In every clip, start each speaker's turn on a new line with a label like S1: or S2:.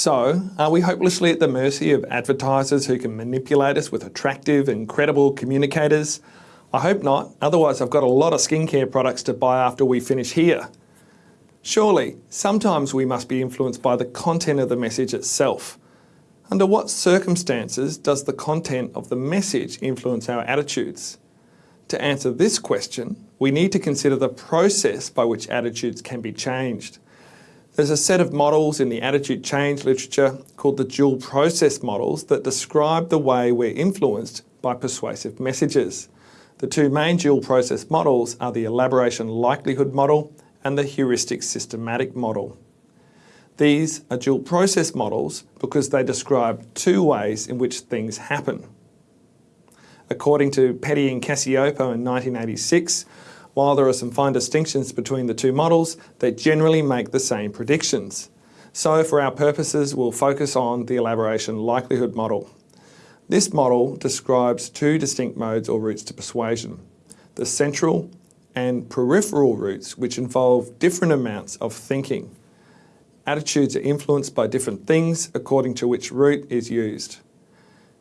S1: So, are we hopelessly at the mercy of advertisers who can manipulate us with attractive and credible communicators? I hope not, otherwise I've got a lot of skincare products to buy after we finish here. Surely, sometimes we must be influenced by the content of the message itself. Under what circumstances does the content of the message influence our attitudes? To answer this question, we need to consider the process by which attitudes can be changed. There's a set of models in the attitude change literature called the dual process models that describe the way we're influenced by persuasive messages. The two main dual process models are the elaboration likelihood model and the heuristic systematic model. These are dual process models because they describe two ways in which things happen. According to Petty and Cacioppo in 1986, while there are some fine distinctions between the two models, they generally make the same predictions. So for our purposes, we'll focus on the elaboration likelihood model. This model describes two distinct modes or routes to persuasion, the central and peripheral routes, which involve different amounts of thinking. Attitudes are influenced by different things according to which route is used.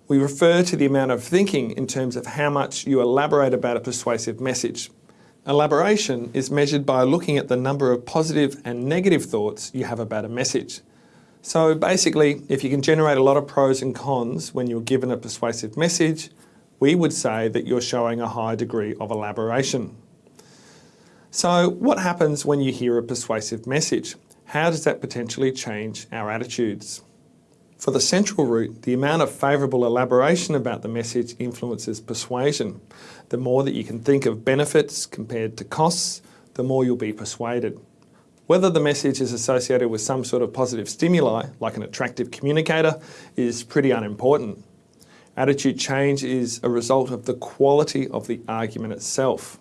S1: We refer to the amount of thinking in terms of how much you elaborate about a persuasive message. Elaboration is measured by looking at the number of positive and negative thoughts you have about a message. So basically, if you can generate a lot of pros and cons when you're given a persuasive message, we would say that you're showing a high degree of elaboration. So what happens when you hear a persuasive message? How does that potentially change our attitudes? For the central route, the amount of favourable elaboration about the message influences persuasion. The more that you can think of benefits compared to costs, the more you'll be persuaded. Whether the message is associated with some sort of positive stimuli, like an attractive communicator, is pretty unimportant. Attitude change is a result of the quality of the argument itself.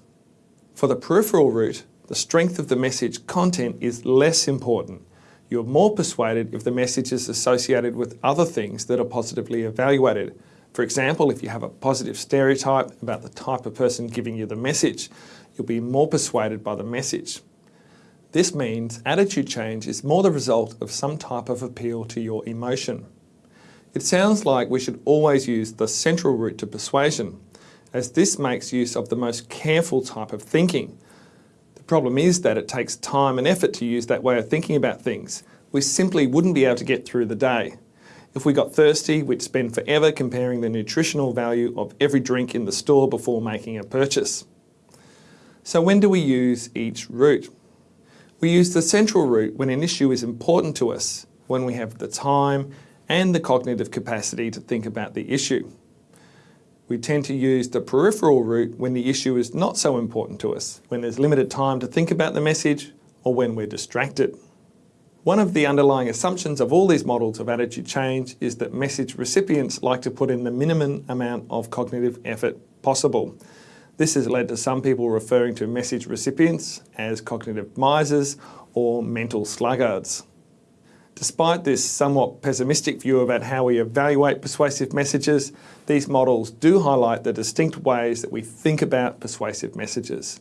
S1: For the peripheral route, the strength of the message content is less important you're more persuaded if the message is associated with other things that are positively evaluated. For example, if you have a positive stereotype about the type of person giving you the message, you'll be more persuaded by the message. This means attitude change is more the result of some type of appeal to your emotion. It sounds like we should always use the central route to persuasion, as this makes use of the most careful type of thinking, problem is that it takes time and effort to use that way of thinking about things. We simply wouldn't be able to get through the day. If we got thirsty, we'd spend forever comparing the nutritional value of every drink in the store before making a purchase. So when do we use each route? We use the central route when an issue is important to us, when we have the time and the cognitive capacity to think about the issue. We tend to use the peripheral route when the issue is not so important to us, when there's limited time to think about the message or when we're distracted. One of the underlying assumptions of all these models of attitude change is that message recipients like to put in the minimum amount of cognitive effort possible. This has led to some people referring to message recipients as cognitive misers or mental sluggards. Despite this somewhat pessimistic view about how we evaluate persuasive messages, these models do highlight the distinct ways that we think about persuasive messages.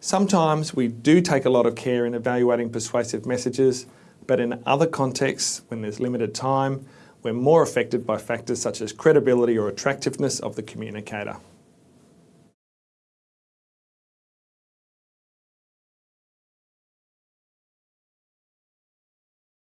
S1: Sometimes we do take a lot of care in evaluating persuasive messages, but in other contexts, when there's limited time, we're more affected by factors such as credibility or attractiveness of the communicator.